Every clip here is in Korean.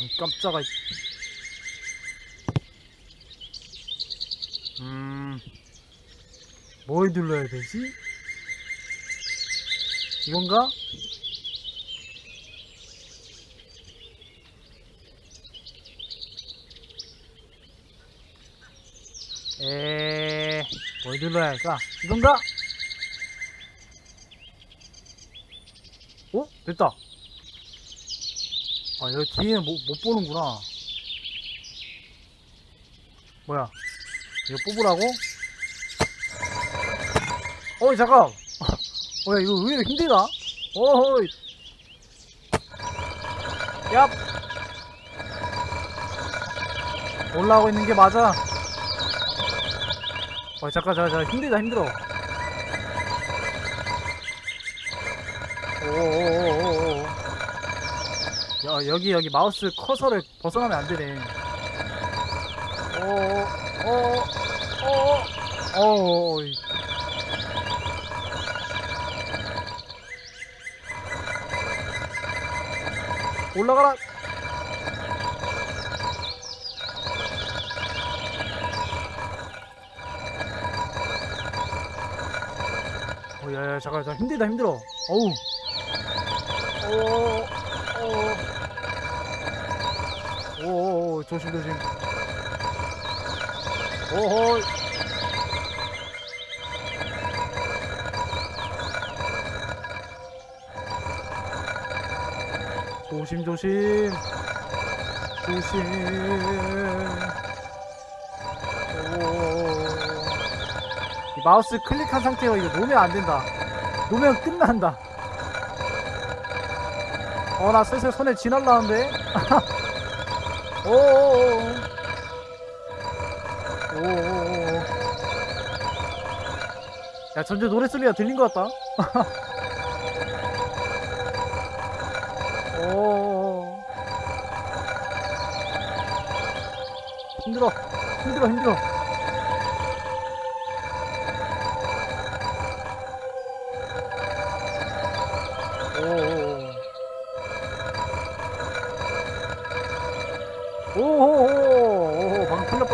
음, 깜짝아 음뭘 눌러야 되지? 이건가? 에뭘 눌러야 할까? 이건가? 어? 됐다. 아, 여기 뒤에는 못, 못 보는구나. 뭐야? 이거 뽑으라고? 어이, 잠깐! 어, 야, 이거 의외로 힘들다? 어허이. 얍! 올라오고 있는 게 맞아. 어, 잠깐, 잠깐, 잠깐. 힘들다, 힘들어. 오오오오오. 야, 여기, 여기 마우스 커서를 벗어나면 안 되네. 오, 오, 오, 오, 오, 올라가라! 어, 야, 야, 잠깐, 잠깐, 힘들다, 힘들어. 어우. 오, 오. 오, 오, 조심, 조심. 오호. 조심, 조심. 조심. 마우스 클릭한 상태로 이거 놓으면 안 된다. 놓으면 끝난다. 어, 나 슬슬 손에 쥐 날라는데? 오오오 오. 오오오오. 야, 전체 노래 소리가 들린 것 같다. 오. 힘들어. 힘들어, 힘들어.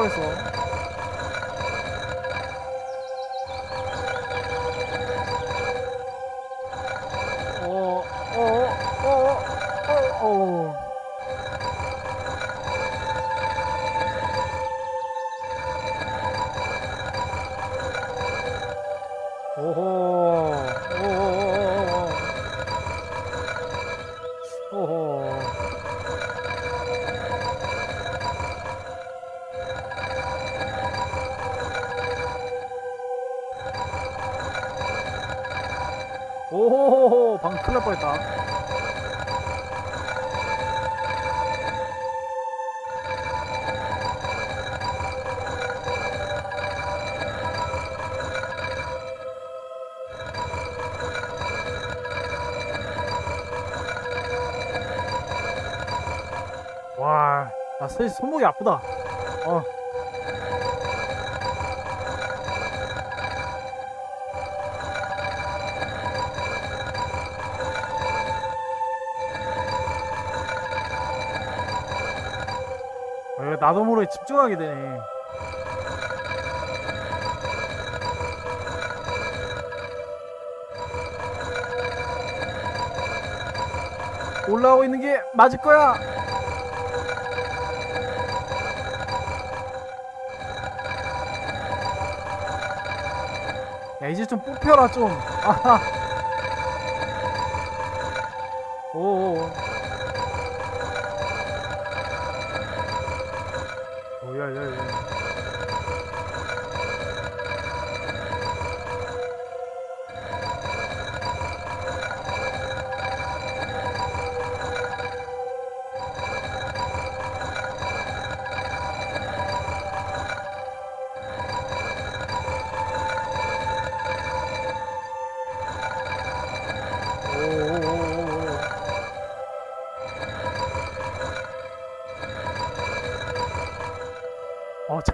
방금 큰일 날 뻔했어 오오오오오오 오호 오호 큰일 날 뻔했다 와, 나 사실 손목이 아프다. 어. 어, 이거 나도 모르게 집중하게 되네. 올라오고 있는 게 맞을 거야. 야 이제 좀 뽑혀라 좀. 아하.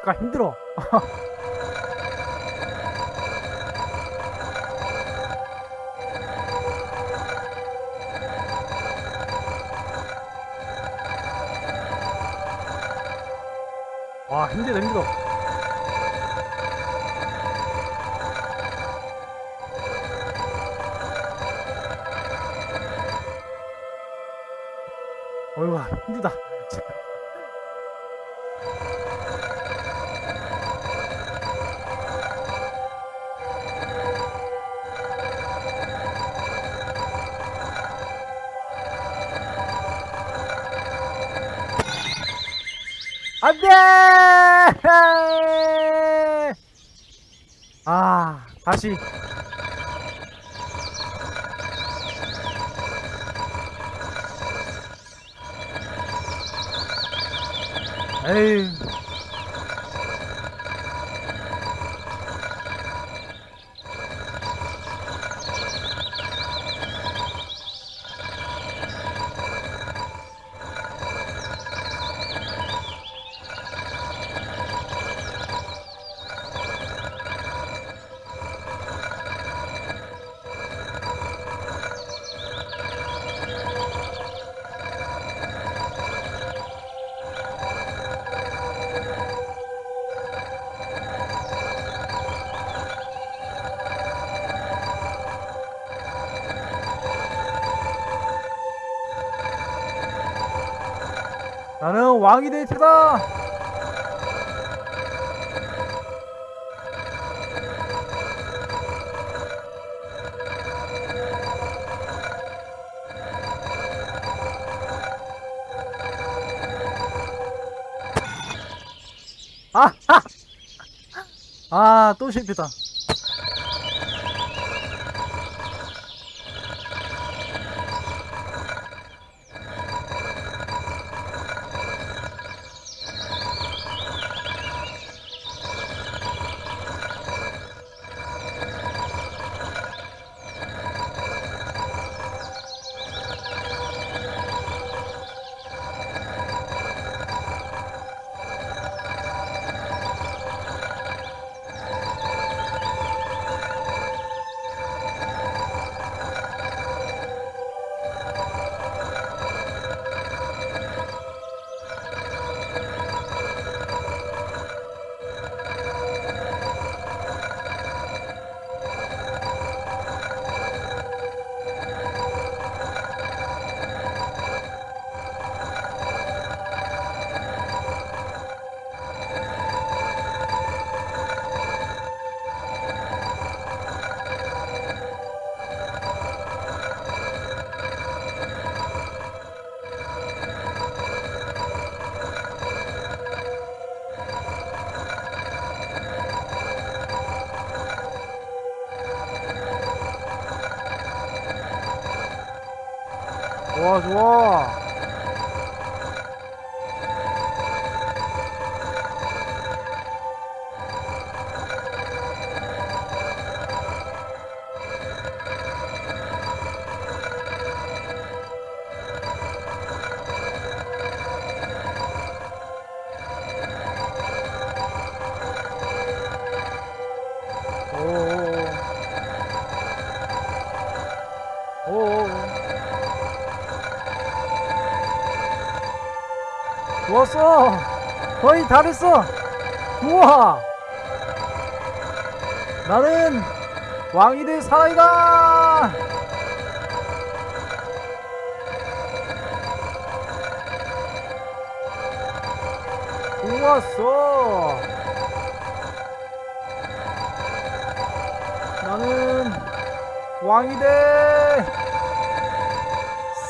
아까? 힘들어. 와 힘들어 힘들어. 어휴 힘들다. 안돼! 아 다시. 에이 이될 테다 아! 아, 또 실패다. 좋아, 좋았어. 거의 다 됐어. 우와. 나는 왕이 될 사나이다. 좋았어. 나는 왕이 될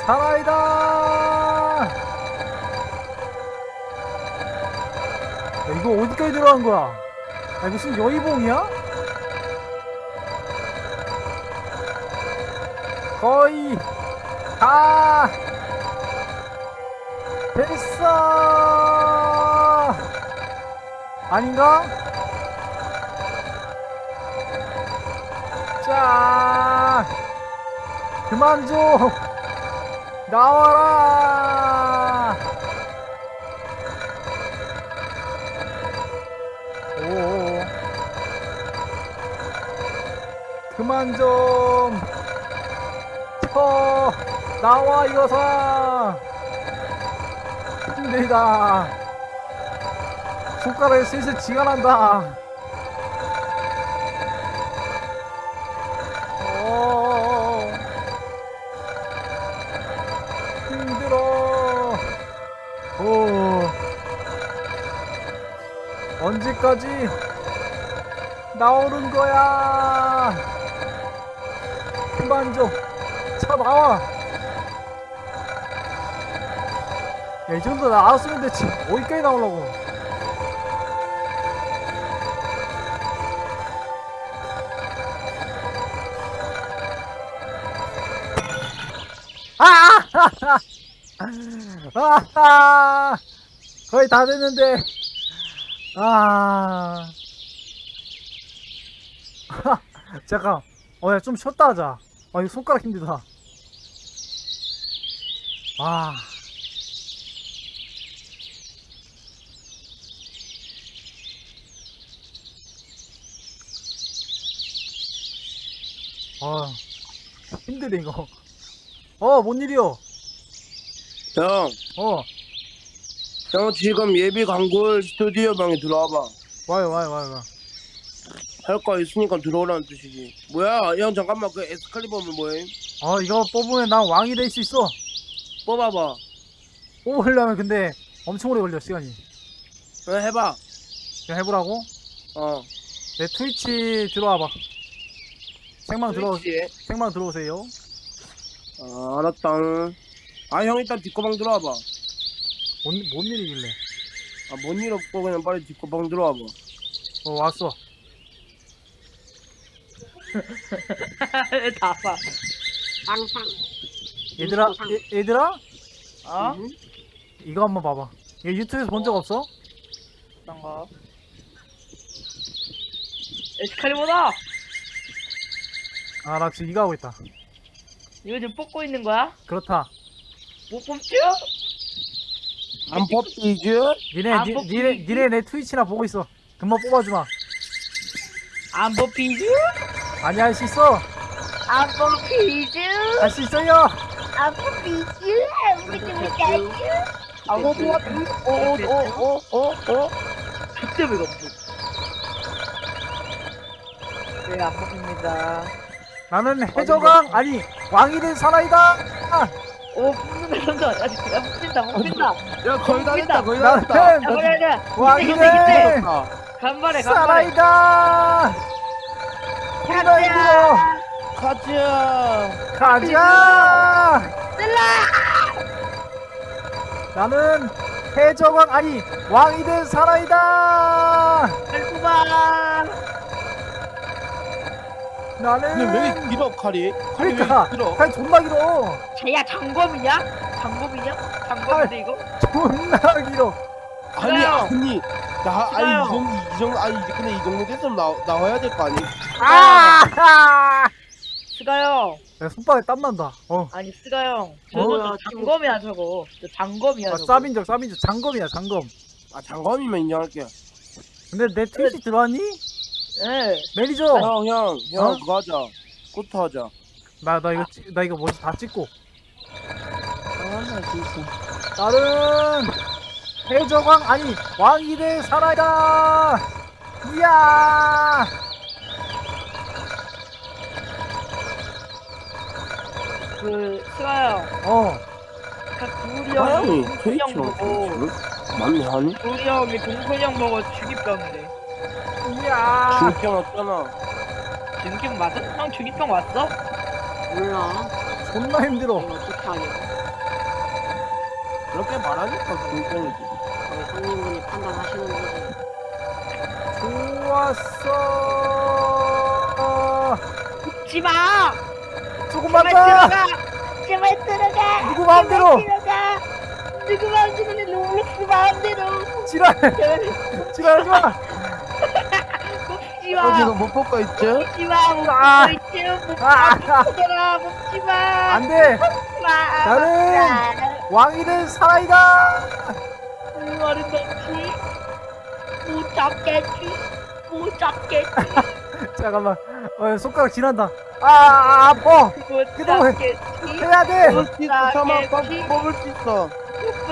사나이다 야, 이거 어디까지 들어간 거야? 아, 무슨 여의봉이야? 거의 다 됐어 아닌가? 자 그만 좀 나와라 그만 좀 쳐 나와 이거사 힘들다 손가락에 슬슬 지가 난다. 어, 힘들어. 오, 언제까지 나오는 거야? 그만 좀, 차 나와. 야, 이 정도 나왔으면 됐지. 어디까지 나오려고. 아! 아! 거의 다 됐는데. 아. 잠깐. 어, 야, 좀 쉬었다 하자. 아, 이거 손가락 힘들다. 아. 아, 힘드네, 이거. 어, 뭔 일이요? 형, 어, 형 지금 예비 광골 스튜디오 방에 들어와봐. 와요, 와요, 와요, 와요. 할 거 있으니까 들어오라는 뜻이지. 뭐야, 형 잠깐만 그 에스칼리버는 뭐해? 어, 이거 뽑으면 난 왕이 될 수 있어. 뽑아봐. 뽑으려면 근데 엄청 오래 걸려, 시간이. 어, 해봐. 그냥 해보라고? 어. 내 트위치 들어와봐. 생방 들어, 트위치에. 생방 들어오세요. 아, 알았다. 아, 형 일단 뒷거방 들어와봐. 뭔, 뭔 일이길래? 아, 뭔 일 없고 그냥 빨리 뒷거방 들어와봐. 어, 왔어. 다 봐. 항상 얘들아, 얘, 얘들아? 어? 응? 이거 한번 봐봐. 이거 유튜브에서 본 적 없어? 어떤 거? 에스칼리버다! 아, 나 지금 이거 하고 있다. 이거 지금 뽑고 있는 거야? 그렇다. 못 뽑죠? 안 뽑히지? 니네, 안 니, 뽑히지? 니네, 니네 내 트위치나 보고 있어. 금방 뽑아주마. 안 뽑히죠? 아니, 할 수 있어. 안 뽑히죠? 할수 있어요. 안 뽑히죠? 우리 좀? 어, 어, 어, 어, 어? 그때 왜가 없어? 네, 안 뽑힙니다. 나는 해적왕, 아니, 왕이 된 사나이다. 오, 뽑는다, 뽑는다. 아직 야, 거의 다 됐다, 거의 다 나는 됐다. 야, 그래, 그래. 왕이. 된 아, 간발에, 간발에. 사나이다. 힘들어, 힘들어. 가자. 가자! 나는 해적왕 아니 왕이 된 사나이다! 잘 뽑아. 근데 왜 나는 길어, 칼이? 칼이 그러니까 왜 길어? 칼 존나 길어 쟤야 장검이냐? 장검이냐? 장검인데 이거? 존나 길어 아니, 싫어요. 아니. 나, 아니, 싫어요. 이 정도, 이 정도, 아니, 근데 이 정도 됐으면 나, 나와야 될 거 아니? 아! 스가형 야, 손바닥에 땀 난다 어 아니 스가형 저거 어? 저 장검이야 저거 저 장검이야 아, 저거 쌉인적 쌉인적 장검이야 장검 아, 장검이면 인정할게. 근데 내 트위치 들어왔니? 네 매니저 형, 형, 형, 어? 그거 하자. 코트 하자. 나 나 이거 찍- 나 이거 뭐지 다 찍고 아, 진짜. 나는 해적왕 아니 왕이 된 사나이다 이야 그 스가형 어그 구리 형이 형이 동훈이 트위치 형 보고 맞네, 아니? 구리 형이 동훈이 형 보고 주기병이래 이야 중평 왔잖아. 주기병 맞아? 형 주기병 왔어? 몰라. 존나 힘들어 어떻게 하냐. 그렇게 말하니까 중평이지. 거기 손님분이 판단하시는 거지. 좋았어. 웃지마. 조금만 더. 제발 들어가. 누구 마음대로? 들어가. 누구 마음대로? 내 롤렉스 마음대로? 지랄. 지랄하지마. 뽑지마. 어디서 못 볼까 있지? 뽑지마. 아. 못 있지 못 아. 뽑지마 뽑지마. 안돼. 마. 나는 왕이 된 사나이다 말은 넣지? 못 잡겠지? 못 잡겠지? 잠깐만. 어 손가락 지난다. 아, 아 아파. 못 그동안 해야 돼. 뽑- 뽑을 수 있어.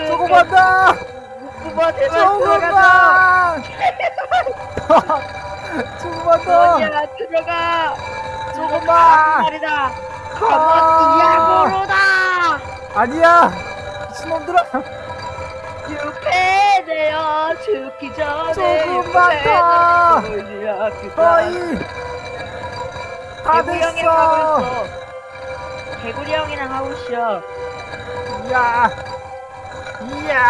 조금만 더. 조금만 들어가자. 조금만 조금만 들어가. 조금만. 말이다. 아. 거머띠 야구로다. 아니야. 미친놈들아 유패되어 죽기 전에 조금만 더. 거의 다 개구리 형이랑 하고 됐어 있어. 개구리 형이랑 하고 있어. 이야 이야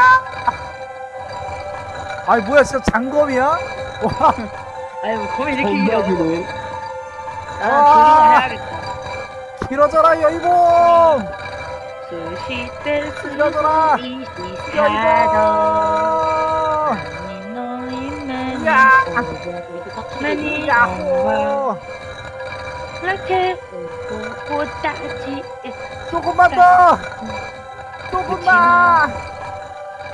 아니 뭐야 진짜 장검이야? 와뭐 거미 이렇게 길어. 나는 아. 조심을 해야겠다. 길어져라 여이봉 스시 때 길어져라 스시 여이봉 너희만 야. 야호 그렇게 꽃다지 조금만 더 조금만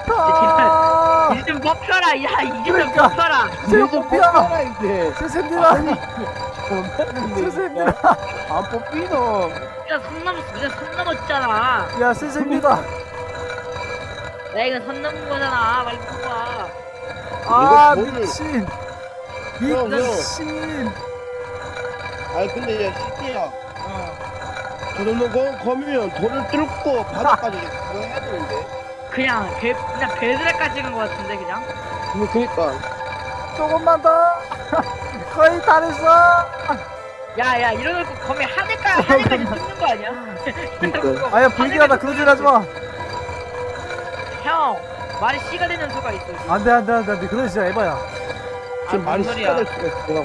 더 이제 좀 뽑혀라 야 이제 좀 그러니까. 뽑혀라 지금 이제 뽑혀 뽑혀라 이제. 존나 세세입니다 안 뽑히노. 야, 선 넘었어. 이제 선 넘었잖아. 야 세세입니다 야, 이거 선 넘은 거잖아. 빨리 뽑아. 아 이거 뭐를- 미친 형, 형. 미친 아니 근데 야 시티야. 어. 저 정도 거, 거미면 돌을 뚫고 바닥까지 그거 해야 되는데. 그냥 배, 그냥 배드랙까지 찍은 거 같은데, 그냥. 뭐 그니까. 조금만 더 거의 다 됐어 야, 야, 이러놓고 거미 하늘까, 하늘까지 찍는 거 아니야? 그니까. 아야 불길하다 그런 소리 하지마 형, 말이 씨가 되는 수가 있어. 안돼 안돼 안돼 안돼 그런 진짜 에바야 지금 아, 말이 뭔 소리야. 될 수가 있어.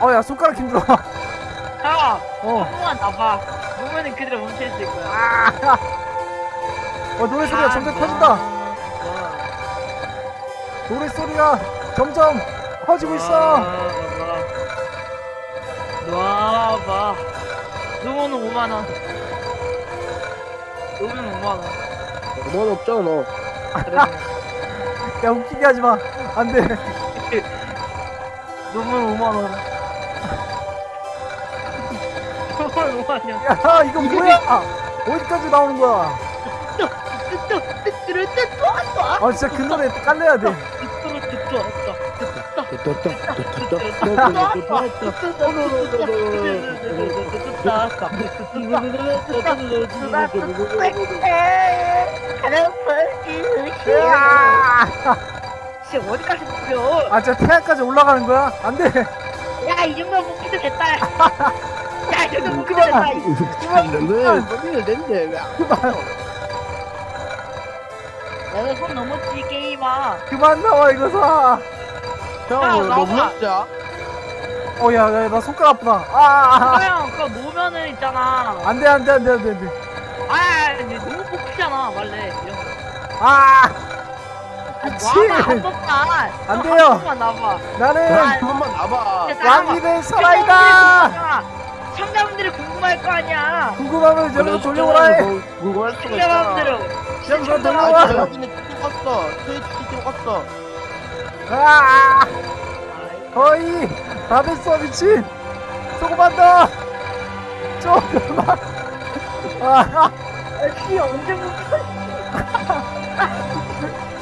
어야 손가락 힘들어 형, 어한 번만 나봐. 보면은 그대로 멈춰있을 거야. 아. 어 노래 소리가 점점 커진다 어. 노래 소리가 점점 커지고 있어 놔봐. 노모는 5만원. 노모는 5만원. 넌 없잖아 너. 야 웃기게 하지마 안돼 노모는 5만원. 노모는 5만원. 야 이거 뭐야 어디까지 나오는 거야 아 진짜 그 노래 깔려야 돼 진짜 어디까지 뽑혀? 아 진짜 태양까지 올라가는 거야 안 돼 야, 이 정도 뽑기도 됐다. 야, 이 정도 뽑기도 됐다. 왜 거미를 낸대 왜? 그만 내가 손 넘었지, 게임아. 그만 나와 이거 사형 야, 너 나와. 먹자. 어야 나 손가락 아프다 아 형, 그거 놓으면은 있잖아. 안 돼 안 돼 안 돼 안 돼 안 돼 아, 이제 너무 뽑히잖아, 원래. 이런 거. 아 아, 미친 번만. 안 형, 돼요. 한 번만 놔봐. 나는 한 번만 나봐. 진짜 나 왕이 될한 사나이다 번. 시청자분들이 궁금할 거 아니야. 궁금하면 여기서 돌려오라 해 그거 할 수가 있잖아. 시청자분들은. 여기서 아, 돌려와 여기는. 트위치 찍었어. 아 거의 다 됐어 미친 조금만 더 조금만 아 씨, 언제 뽑혀?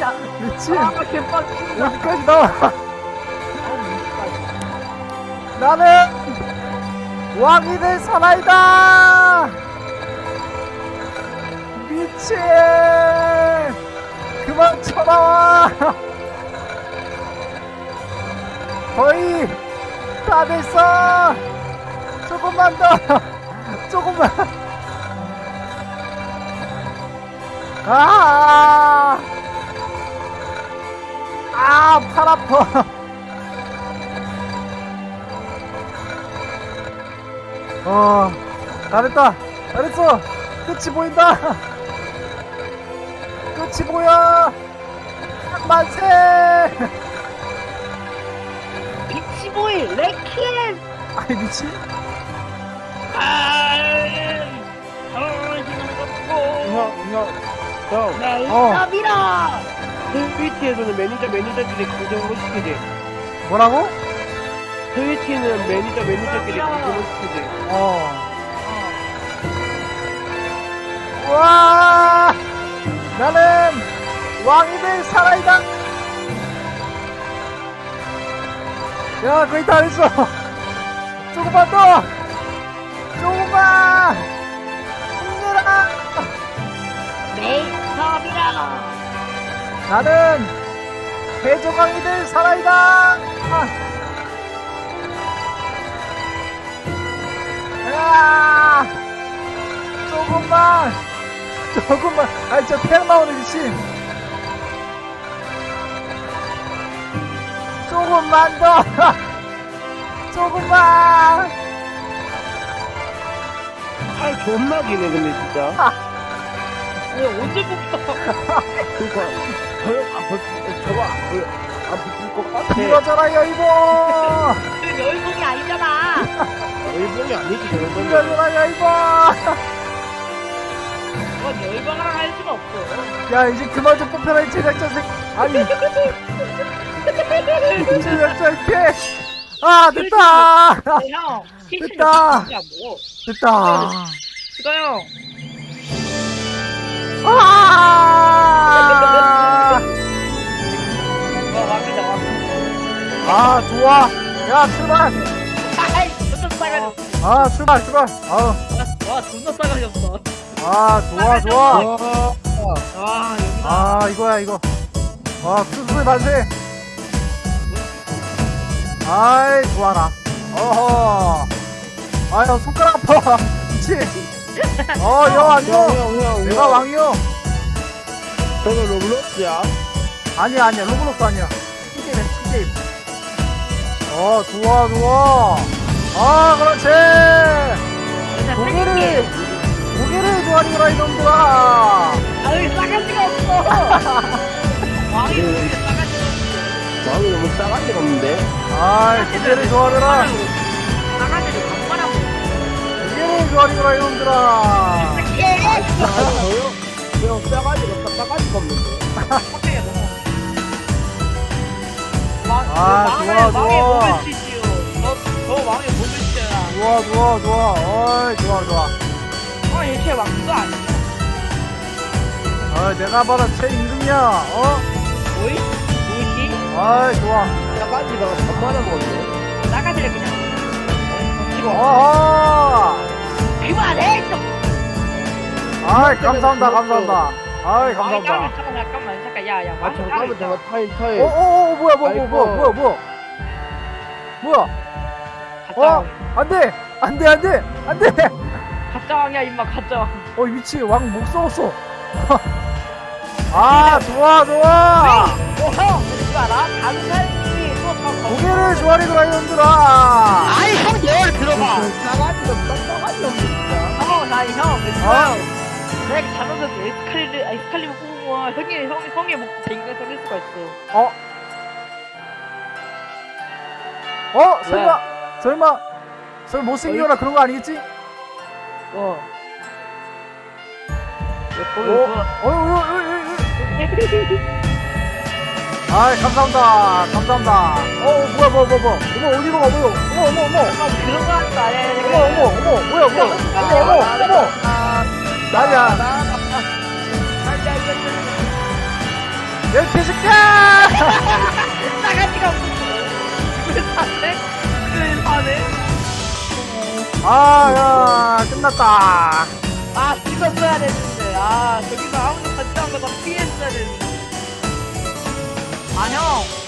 진짜. 미친 아, 개빡친다. 어디까지 나와. 나는 왕이 될 사나이다. 미친 그만 쳐다와. 거의 다 됐어. 조금만 더. 조금만. 아 아, 팔 아파. 어, 잘했다. 잘했어. 끝이 보인다. 끝이 보여. 만세. 비치보이, 레키엠. 아이 미친. 아, 어, 힘을 걷고. 형, 형, 형. 메이크업이라. 트위치에서는 매니저 매니저끼리 공정으로 시키지. 뭐라고? 트위치는 매니저 매니저끼리 공정으로 시키지. 어. 와, 나는 왕이들 살아있다 야 거의 다 했어 조금만 더 조금만 힘내라 메이크업이라고. 나는 해적왕이들 살아있다! 아. 야! 조금만! 조금만! 아니 저 태양 나오는 미친 조금만 더! 조금만! 팔 존나 기네 근데 진짜. 왜 언제 뽑혀? 그니까 저형 안 붙, 저거 안 붙- 안 붙을 것 같아. 여이보 그 열봉이 아니잖아. 일본이 아니지 거는 밀어줘라 여이보 그건 열봉이랑 할 수가 없어. 야 이제 그만 좀 뽑혀라 이 제작자 새 아니. 제작자 이렇게. 아 됐다! 형, 됐다. 됐다! 그거 형. 아, 아 좋아. 야 출발. 아이, 존나 싸가졌어. 아 출발 출발. 아우. 와, 존나 싸가졌어. 아 좋아 좋아. 와, 여기다. 아 이거야 이거. 와 수술 만세. 아이 좋아라. 어허. 아유 손가락 아파. 미치 어여 왕이요. 내가 왕이요. 저는 로블록스야. 아니야 아니야. 로블록스 아니야. 스게임이야 스게임 어 좋아 좋아 아 그렇지. 고개를 고개를 좋아하니라 이놈들아. 아, 여기 싸가지가 없어. 왕이. 왕이 너무 싸가지가 없는데? 아이 고개를 좋아하느라 싸가지를 반말하고. 고개를 좋아하니라 이놈들아. 아 저형 그냥 싸가지가 없다 싸가지가 없는데 아, 왕을- 좋아, 왕의 좋아. 몸을 치지요. 저, 저 왕의 몸을 치잖아. 좋아 좋아 좋아 어이 좋아 좋아 어, 얘쟤 왕도 아니야. 어 내가 바로 최임금이야 어 뭐이? 뭐지? 어이 좋아 싸가지가 반만해 먹었네 싸가지를 그냥. 어, 어허 그만해! 좀. 아이 감사합니다 감사합니다 아이 감사합니다 까면 잠깐, 잠깐만, 잠깐, 야, 야, 아 잠깐만 잠깐 타임 타임 어어어 뭐야 뭐야. 뭐야 뭐야 뭐야 뭐야 가짜 어 왕. 안돼 안돼 안돼 안돼 가짜 왕이야, 임마, 가짜 왕. 어 미치 왕목 썩었어 아 좋아 좋아 어, 형! 이거 알아? 다른 사람이 또저 고개를 좋아리더라 이놈들아 아이, 형, 내 들어봐. 없다 싸가지가 없네 진짜 형, 나, 형, 아. 내가 잘못해서 에스칼리를, 에스칼리버 뽑은 거야. 형이, 형이, 형이 먹고 댕가 걸릴 수가 있어. 어? 어? 설마 설마 설마 못생겨라 그런 거 아니겠지? 어 어? 어이 어이 어이 어이 아이 감사합니다 감사합니다 어 뭐야 뭐야 뭐야 뭐야 어머 어디로 가 뭐야 어머 어머 어머 형, 그런 거 하는 거 아니야, 어머. 어머 어머 뭐야 뭐야 어머 어머 어머 나야 내 개새끼야 싸가지가 없어. 왜 사네? 왜 사네? 아 야 끝났다 아, 죽었어야 됐는데. 아, 저기서 아무도 같이 한 거다 피했어야 됐는데. 아, 형.